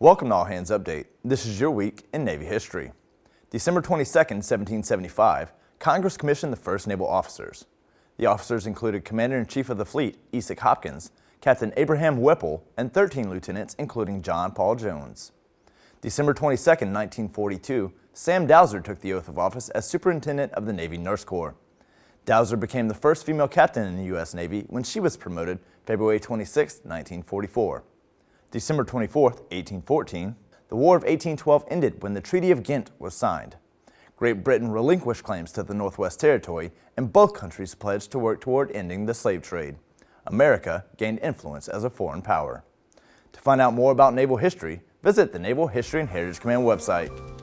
Welcome to All Hands Update. This is your week in Navy history. December 22, 1775, Congress commissioned the first naval officers. The officers included Commander-in-Chief of the Fleet, Esek Hopkins, Captain Abraham Whipple, and 13 lieutenants, including John Paul Jones. December 22, 1942, Sam Dauser took the oath of office as Superintendent of the Navy Nurse Corps. Dauser became the first female captain in the U.S. Navy when she was promoted February 26, 1944. December 24, 1814, the War of 1812 ended when the Treaty of Ghent was signed. Great Britain relinquished claims to the Northwest Territory and both countries pledged to work toward ending the slave trade. America gained influence as a foreign power. To find out more about naval history, visit the Naval History and Heritage Command website.